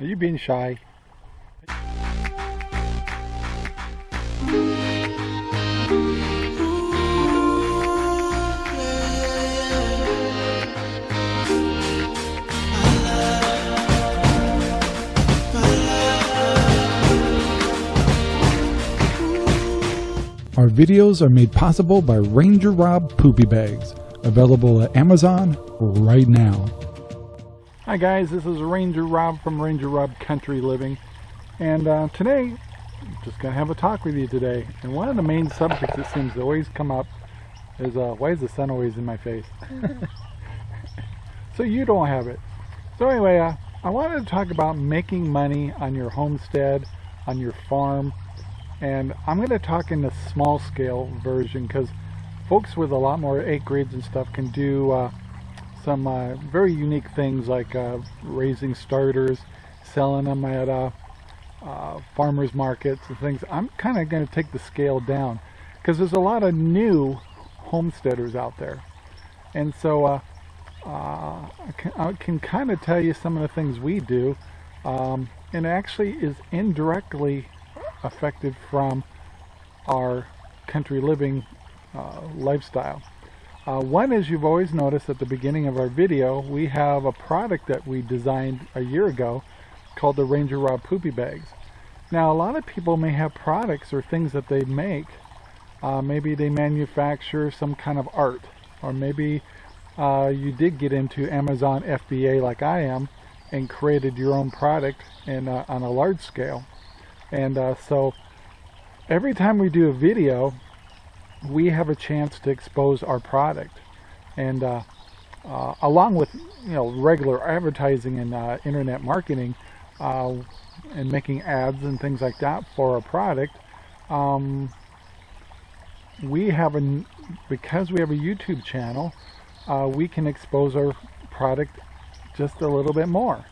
Are you being shy? Our videos are made possible by Ranger Rob Poopy Bags, available at Amazon right now. Hi guys, this is Ranger Rob from Ranger Rob Country Living, and uh, today, I'm just gonna have a talk with you today. And one of the main subjects that seems to always come up is uh, why is the sun always in my face? so you don't have it. So anyway, uh, I wanted to talk about making money on your homestead, on your farm, and I'm going to talk in the small scale version because folks with a lot more acreage and stuff can do uh, some uh, very unique things like uh, raising starters, selling them at uh, uh, farmers markets and things. I'm kind of going to take the scale down because there's a lot of new homesteaders out there. And so uh, I can, can kind of tell you some of the things we do um, and actually is indirectly affected from our country living uh, lifestyle. Uh, one is you've always noticed at the beginning of our video, we have a product that we designed a year ago called the Ranger Rob Poopy Bags. Now a lot of people may have products or things that they make. Uh, maybe they manufacture some kind of art or maybe uh, you did get into Amazon FBA like I am and created your own product uh, on a large scale. And uh, so every time we do a video, we have a chance to expose our product. And uh, uh, along with you know regular advertising and uh, internet marketing uh, and making ads and things like that for our product, um, we have a because we have a YouTube channel, uh, we can expose our product just a little bit more.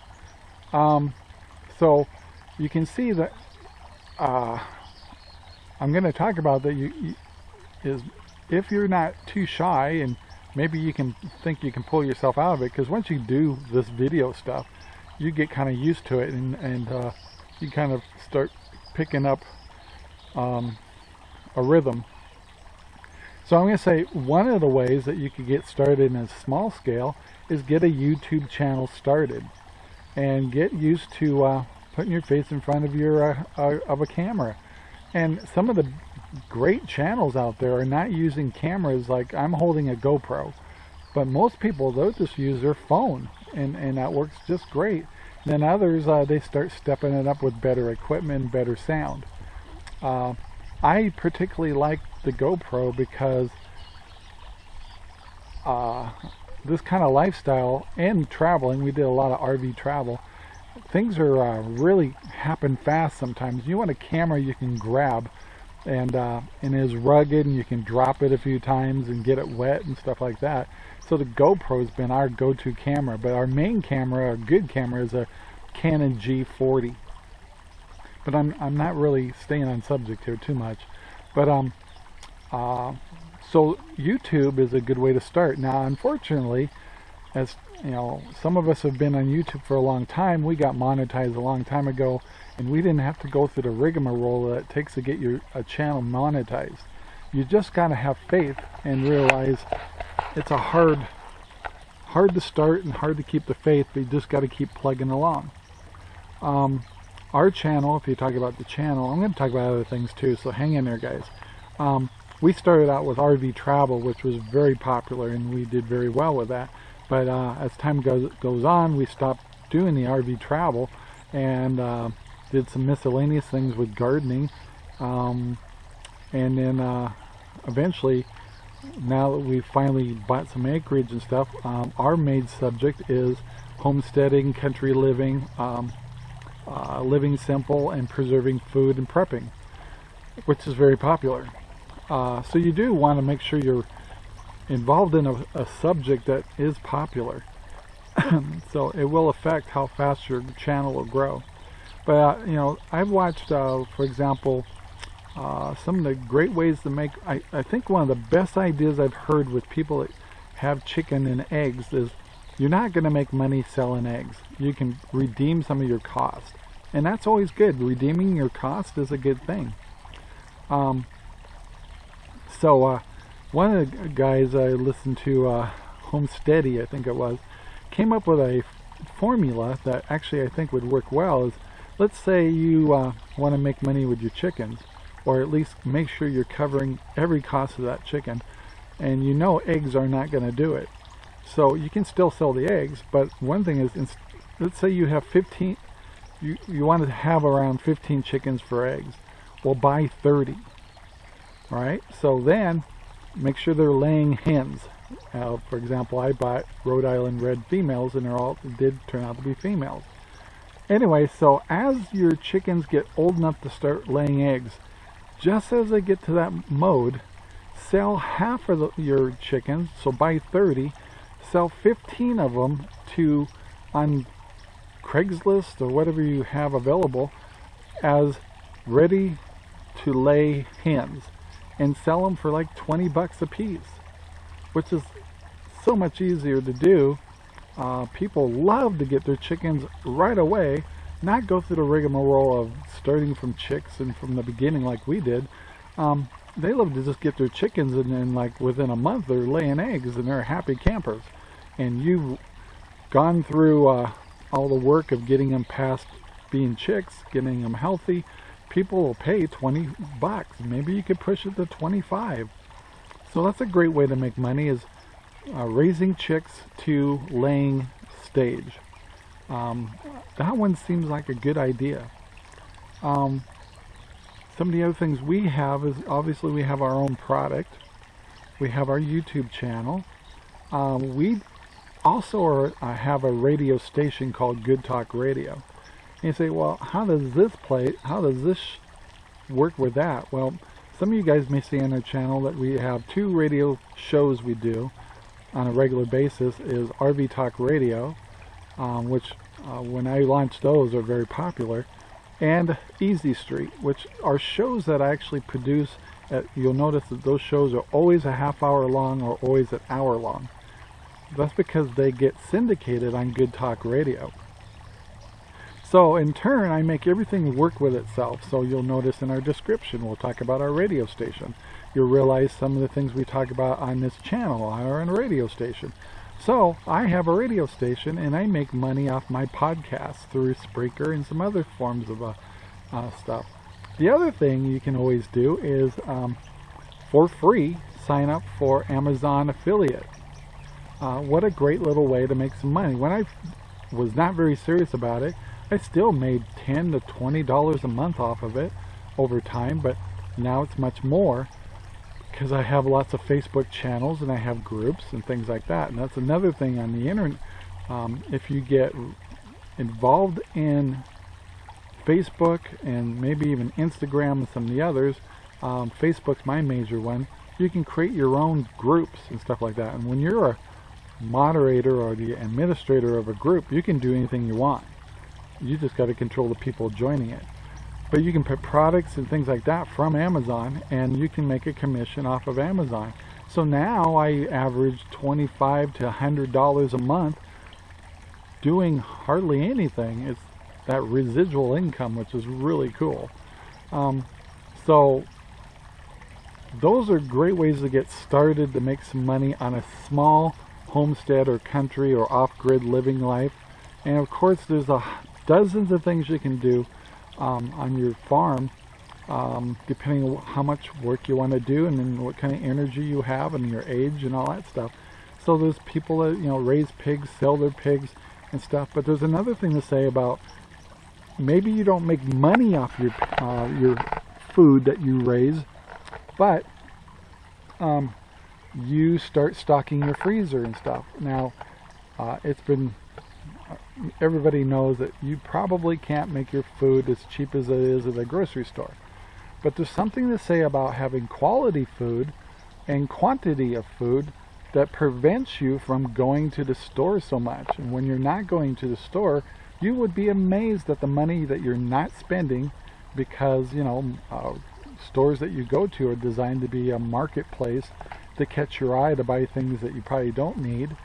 Um, so you can see that uh, I'm going to talk about that you, you, is if you're not too shy and maybe you can think you can pull yourself out of it because once you do this video stuff you get kind of used to it and, and uh, you kind of start picking up um, a rhythm so I'm going to say one of the ways that you could get started in a small scale is get a YouTube channel started and get used to uh, putting your face in front of your uh, uh, of a camera. And some of the great channels out there are not using cameras like I'm holding a GoPro. But most people, they'll just use their phone and, and that works just great. And then others, uh, they start stepping it up with better equipment, better sound. Uh, I particularly like the GoPro because uh, this kind of lifestyle and traveling, we did a lot of RV travel, things are uh, really happen fast sometimes. You want a camera you can grab and uh, and is rugged and you can drop it a few times and get it wet and stuff like that. So the GoPro's been our go-to camera, but our main camera, our good camera, is a Canon G40. But I'm I'm not really staying on subject here too much. But um, uh, so YouTube is a good way to start. Now, unfortunately, as you know, some of us have been on YouTube for a long time. We got monetized a long time ago, and we didn't have to go through the rigmarole that it takes to get your a channel monetized. You just got to have faith and realize it's a hard, hard to start and hard to keep the faith, but you just got to keep plugging along. Um, our channel, if you talk about the channel, I'm going to talk about other things too, so hang in there, guys. Um, we started out with RV travel, which was very popular, and we did very well with that. But uh, as time goes, goes on, we stopped doing the RV travel and uh, did some miscellaneous things with gardening. Um, and then uh, eventually, now that we've finally bought some acreage and stuff, um, our main subject is homesteading, country living, um, uh, living simple, and preserving food and prepping, which is very popular. Uh, so you do want to make sure you're involved in a, a subject that is popular. so it will affect how fast your channel will grow. But, uh, you know, I've watched, uh, for example, uh, some of the great ways to make, I, I think one of the best ideas I've heard with people that have chicken and eggs is you're not going to make money selling eggs. You can redeem some of your cost. And that's always good. Redeeming your cost is a good thing. Um, so, uh, one of the guys I listened to, uh, Homesteady, I think it was, came up with a formula that actually I think would work well. Is let's say you uh, want to make money with your chickens, or at least make sure you're covering every cost of that chicken, and you know eggs are not going to do it. So you can still sell the eggs, but one thing is, let's say you have 15, you, you want to have around 15 chickens for eggs. Well, buy 30. All right, so then make sure they're laying hens. Uh, for example, I bought Rhode Island red females, and they're all did turn out to be females. Anyway, so as your chickens get old enough to start laying eggs, just as they get to that mode, sell half of the, your chickens, so buy 30, sell 15 of them to on Craigslist or whatever you have available as ready to lay hens and sell them for like 20 bucks a piece which is so much easier to do. Uh, people love to get their chickens right away not go through the rigmarole of starting from chicks and from the beginning like we did. Um, they love to just get their chickens and then like within a month they're laying eggs and they're happy campers. And you've gone through uh, all the work of getting them past being chicks, getting them healthy, people will pay 20 bucks. Maybe you could push it to 25. So that's a great way to make money is uh, raising chicks to laying stage. Um, that one seems like a good idea. Um, some of the other things we have is obviously we have our own product. We have our YouTube channel. Um, we also are, uh, have a radio station called Good Talk Radio. And you say, well, how does this play, how does this work with that? Well, some of you guys may see on our channel that we have two radio shows we do on a regular basis is RV Talk Radio, um, which uh, when I launched those are very popular, and Easy Street, which are shows that I actually produce. At, you'll notice that those shows are always a half hour long or always an hour long. That's because they get syndicated on Good Talk Radio. So in turn, I make everything work with itself. So you'll notice in our description, we'll talk about our radio station. You'll realize some of the things we talk about on this channel are on a radio station. So I have a radio station and I make money off my podcast through Spreaker and some other forms of uh, uh, stuff. The other thing you can always do is um, for free sign up for Amazon affiliate. Uh, what a great little way to make some money. When I was not very serious about it, I still made 10 to $20 a month off of it over time, but now it's much more because I have lots of Facebook channels and I have groups and things like that. And that's another thing on the internet. Um, if you get involved in Facebook and maybe even Instagram and some of the others, um, Facebook's my major one, you can create your own groups and stuff like that. And when you're a moderator or the administrator of a group, you can do anything you want. You just got to control the people joining it. But you can put products and things like that from Amazon and you can make a commission off of Amazon. So now I average 25 to $100 a month doing hardly anything. It's that residual income, which is really cool. Um, so those are great ways to get started to make some money on a small homestead or country or off-grid living life. And of course, there's a, dozens of things you can do um, on your farm, um, depending on how much work you want to do and then what kind of energy you have and your age and all that stuff. So there's people that, you know, raise pigs, sell their pigs and stuff. But there's another thing to say about maybe you don't make money off your, uh, your food that you raise, but um, you start stocking your freezer and stuff. Now, uh, it's been, everybody knows that you probably can't make your food as cheap as it is at a grocery store. But there's something to say about having quality food and quantity of food that prevents you from going to the store so much. And when you're not going to the store, you would be amazed at the money that you're not spending because, you know, uh, stores that you go to are designed to be a marketplace to catch your eye to buy things that you probably don't need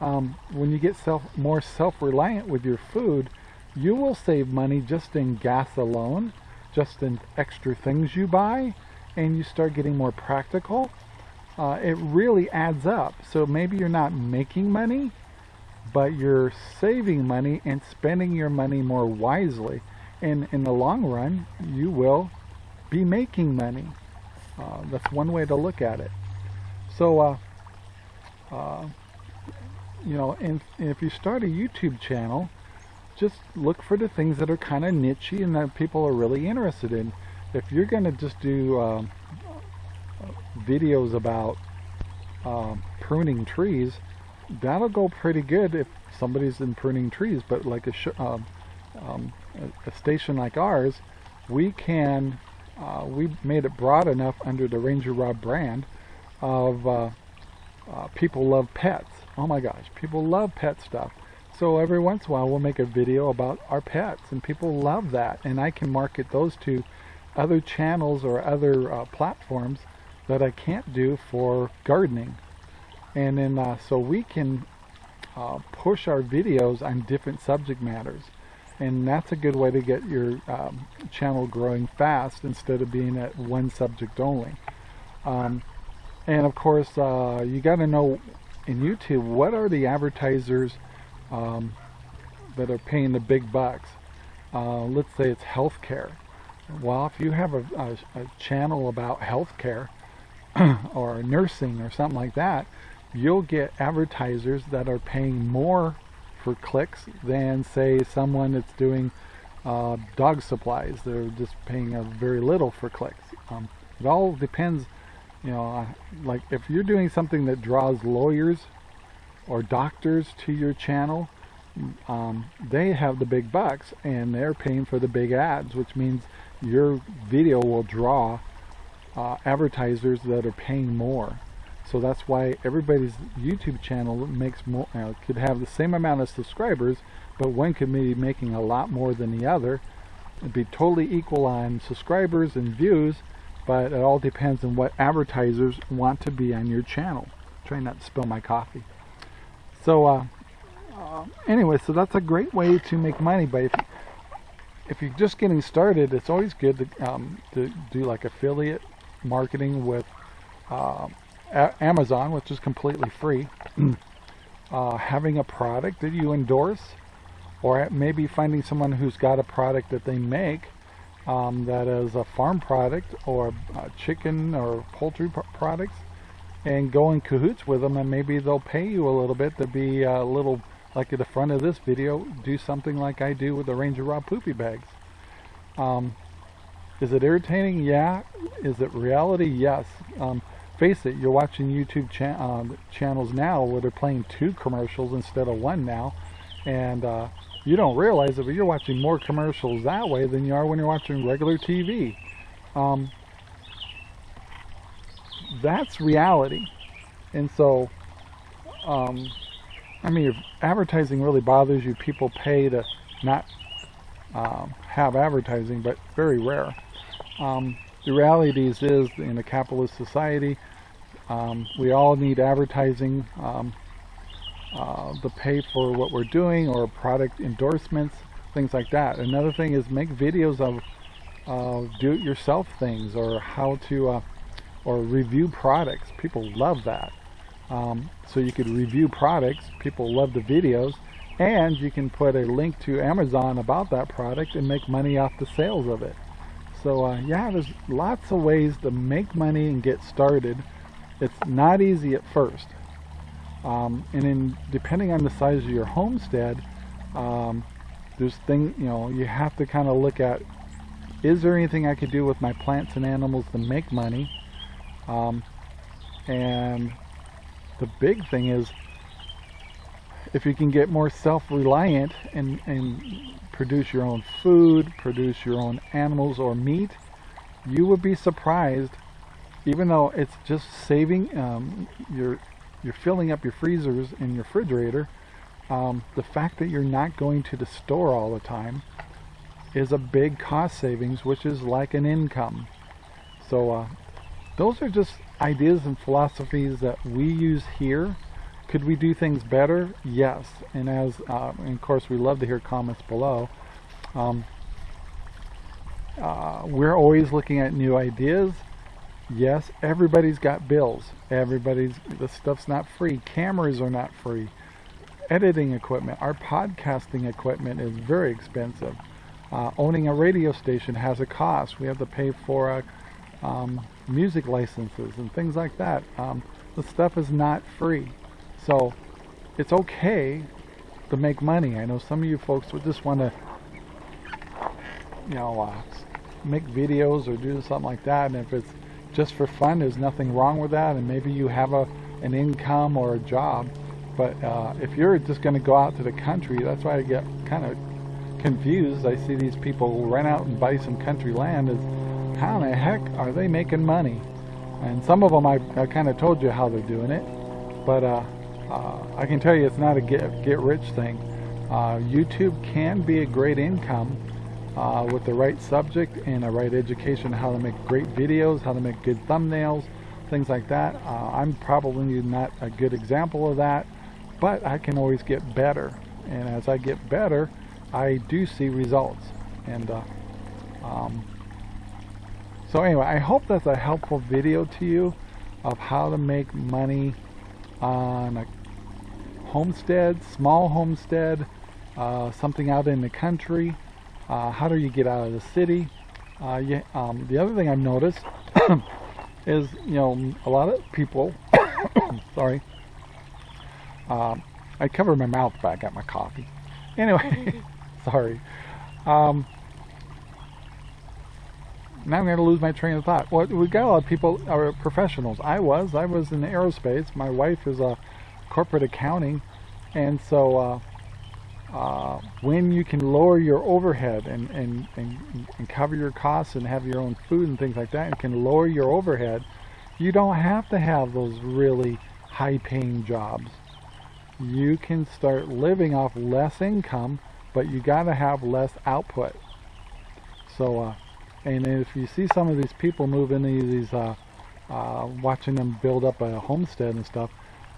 um, when you get self more self-reliant with your food, you will save money just in gas alone, just in extra things you buy, and you start getting more practical. Uh, it really adds up. So maybe you're not making money, but you're saving money and spending your money more wisely. And in the long run, you will be making money. Uh, that's one way to look at it. So, uh, uh, you know, and, and, if you start a YouTube channel, just look for the things that are kind of nichey and that people are really interested in. If you're going to just do um, videos about um, pruning trees, that'll go pretty good if somebody's in pruning trees. But like a, um, um, a, station like ours, we can uh, we made it broad enough under the Ranger Rob brand of uh, uh, people love pets. Oh my gosh, people love pet stuff. So every once in a while we'll make a video about our pets and people love that and I can market those to other channels or other uh, platforms that I can't do for gardening. And then uh, so we can uh, push our videos on different subject matters and that's a good way to get your um, channel growing fast instead of being at one subject only. Um, and of course, uh, you got to know in YouTube what are the advertisers um, that are paying the big bucks. Uh, let's say it's healthcare. Well, if you have a, a, a channel about healthcare or nursing or something like that, you'll get advertisers that are paying more for clicks than say someone that's doing uh, dog supplies. They're just paying a very little for clicks. Um, it all depends, you know, like if you're doing something that draws lawyers or doctors to your channel, um, they have the big bucks and they're paying for the big ads, which means your video will draw uh, advertisers that are paying more. So that's why everybody's YouTube channel makes more, could have the same amount of subscribers, but one could be making a lot more than the other. It'd be totally equal on subscribers and views, but it all depends on what advertisers want to be on your channel. Trying not to spill my coffee. So uh, uh, anyway, so that's a great way to make money. But if, if you're just getting started, it's always good to, um, to do like affiliate marketing with uh, Amazon, which is completely free, uh, having a product that you endorse, or maybe finding someone who's got a product that they make um, that is a farm product or chicken or poultry products, and go in cahoots with them, and maybe they'll pay you a little bit to be a little like at the front of this video, do something like I do with the Ranger Rob Poopy Bags. Um, is it irritating? Yeah. Is it reality? Yes. Um, face it, you're watching YouTube cha uh, channels now where they're playing two commercials instead of one now, and uh, you don't realize it, but you're watching more commercials that way than you are when you're watching regular TV. Um, that's reality, and so, um, I mean, if advertising really bothers you, people pay to not um, have advertising, but very rare. Um, the reality is, is in a capitalist society, um, we all need advertising um, uh, to pay for what we're doing or product endorsements, things like that. Another thing is make videos of uh, do-it-yourself things or how to uh, or review products. People love that. Um, so you could review products. People love the videos. And you can put a link to Amazon about that product and make money off the sales of it. So uh, yeah, there's lots of ways to make money and get started. It's not easy at first. Um, and in depending on the size of your homestead, um, there's thing you know you have to kind of look at is there anything I could do with my plants and animals to make money? Um, and the big thing is if you can get more self-reliant and, and produce your own food, produce your own animals or meat, you would be surprised, even though it's just saving, um, you're, you're filling up your freezers and your refrigerator, um, the fact that you're not going to the store all the time is a big cost savings, which is like an income. So uh, those are just ideas and philosophies that we use here Could we do things better? Yes. And as, uh, and of course, we love to hear comments below. Um, uh, we're always looking at new ideas. Yes, everybody's got bills. Everybody's, the stuff's not free. Cameras are not free. Editing equipment, our podcasting equipment is very expensive. Uh, owning a radio station has a cost. We have to pay for uh, um, music licenses and things like that. Um, the stuff is not free. So it's okay to make money. I know some of you folks would just want to, you know, uh, make videos or do something like that. And if it's just for fun, there's nothing wrong with that. And maybe you have a an income or a job. But uh, if you're just going to go out to the country, that's why I get kind of confused. I see these people rent out and buy some country land. Is how in the heck are they making money? And some of them I, I kind of told you how they're doing it. But uh, uh, I can tell you it's not a get, get rich thing. Uh, YouTube can be a great income uh, with the right subject and a right education, how to make great videos, how to make good thumbnails, things like that. Uh, I'm probably not a good example of that, but I can always get better. And as I get better, I do see results. And uh, um, so anyway, I hope that's a helpful video to you of how to make money on a homestead, small homestead, uh, something out in the country. Uh, how do you get out of the city? Uh, um, the other thing I've noticed is, you know, a lot of people, sorry, um, I covered my mouth back at my coffee. Anyway, sorry. Um, now I'm going to lose my train of thought. Well, we got a lot of people are professionals. I was. I was in aerospace. My wife is a corporate accounting, and so uh, uh, when you can lower your overhead and, and, and, and cover your costs and have your own food and things like that, and can lower your overhead, you don't have to have those really high-paying jobs. You can start living off less income, but you got to have less output. So. Uh, and if you see some of these people move into these, uh, uh, watching them build up a homestead and stuff,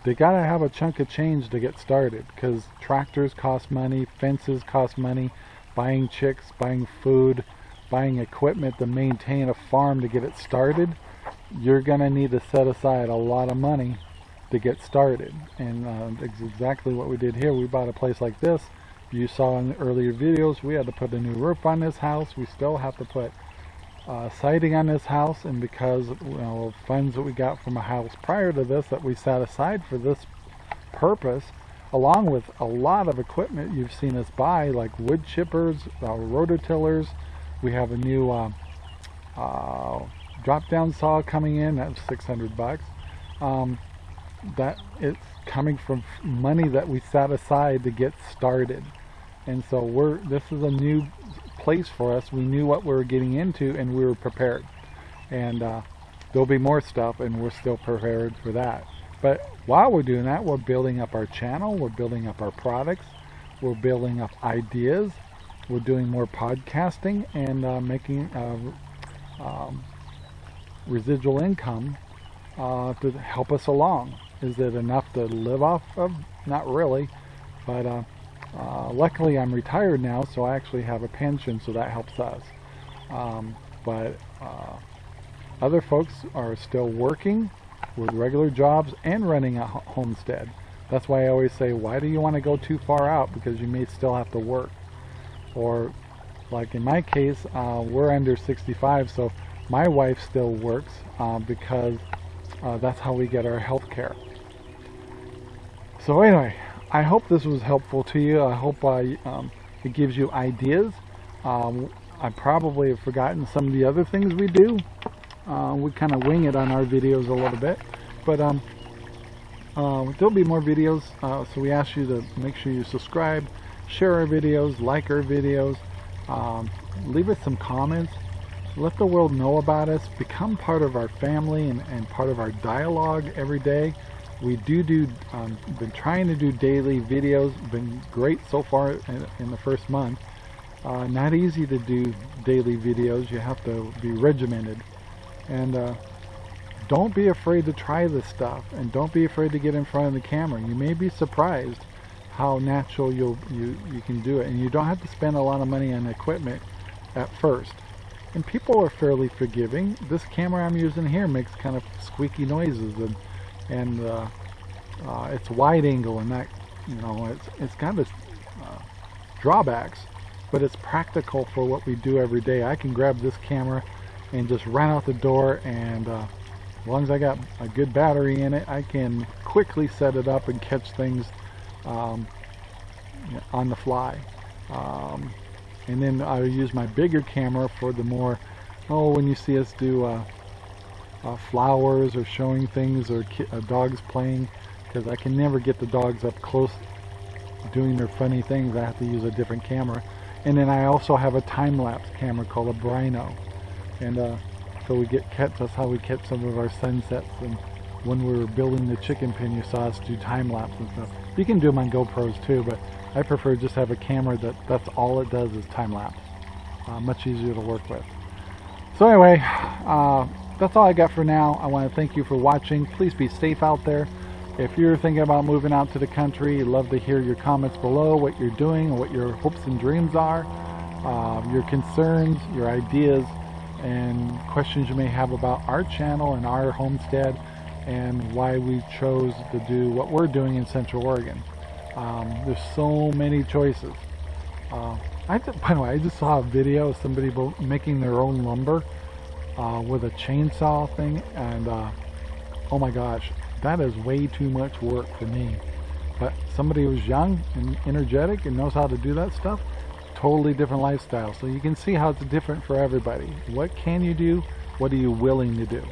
they got to have a chunk of change to get started because tractors cost money, fences cost money, buying chicks, buying food, buying equipment to maintain a farm to get it started, you're to need to set aside a lot of money to get started. And uh, exactly what we did here. We bought a place like this. You saw in the earlier videos, we had to put a new roof on this house. We still have to put uh, siding on this house and because you know funds that we got from a house prior to this that we set aside for this purpose along with a lot of equipment you've seen us buy like wood chippers uh, rototillers we have a new uh, uh, drop down saw coming in that's 600 bucks. Um, that it's coming from money that we set aside to get started. And so we're this is a new place for us. We knew what we were getting into and we were prepared. And uh, there'll be more stuff and we're still prepared for that. But while we're doing that, we're building up our channel, we're building up our products, we're building up ideas, we're doing more podcasting and uh, making uh, um, residual income uh, to help us along. Is it enough to live off of? Not really, but uh, luckily, I'm retired now, so I actually have a pension, so that helps us. Um, but uh, other folks are still working with regular jobs and running a homestead. That's why I always say, why do you want to go too far out? Because you may still have to work. Or, like in my case, uh, we're under 65, so my wife still works uh, because uh, that's how we get our health care. So anyway, I hope this was helpful to you. I hope I, um, it gives you ideas. Um, I probably have forgotten some of the other things we do. Uh, we kind of wing it on our videos a little bit. But um, uh, there'll be more videos, uh, so we ask you to make sure you subscribe, share our videos, like our videos, um, leave us some comments, let the world know about us, become part of our family and, and part of our dialogue every day we do do um, been trying to do daily videos been great so far in, in the first month uh, not easy to do daily videos you have to be regimented and uh, don't be afraid to try this stuff and don't be afraid to get in front of the camera. You may be surprised how natural you'll, you, you can do it. And you don't have to spend a lot of money on equipment at first. And people are fairly forgiving. This camera I'm using here makes kind of squeaky noises and, and uh, uh, it's wide angle and that, you know, it's, it's kind of uh, drawbacks, but it's practical for what we do every day. I can grab this camera and just run out the door and uh, as long as I got a good battery in it I can quickly set it up and catch things um, on the fly um, and then I use my bigger camera for the more oh when you see us do uh, flowers or showing things or uh, dogs playing because I can never get the dogs up close doing their funny things. I have to use a different camera. And then I also have a time-lapse camera called a Brinno. And uh, so we get catch that's how we catch some of our sunsets. And when we were building the chicken pen you saw us do time lapse and stuff. You can do them on GoPros too but I prefer just have a camera that that's all it does is time lapse uh, much easier to work with. So anyway uh, that's all I got for now I want to thank you for watching please be safe out there if you're thinking about moving out to the country love to hear your comments below what you're doing what your hopes and dreams are uh, your concerns your ideas and questions you may have about our channel and our homestead and why we chose to do what we're doing in Central Oregon. Um, there's so many choices. Uh, I by the way, I just saw a video of somebody making their own lumber uh, with a chainsaw thing, and uh, oh my gosh, that is way too much work for me. But somebody who's young and energetic and knows how to do that stuff, totally different lifestyle. So you can see how it's different for everybody. What can you do? What are you willing to do?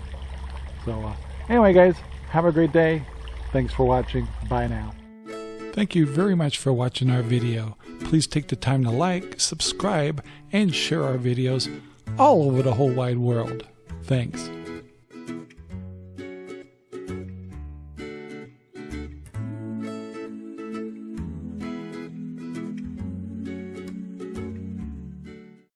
So uh, anyway, guys, have a great day. Thanks for watching. Bye now. Thank you very much for watching our video. Please take the time to like, subscribe, and share our videos all over the whole wide world. Thanks.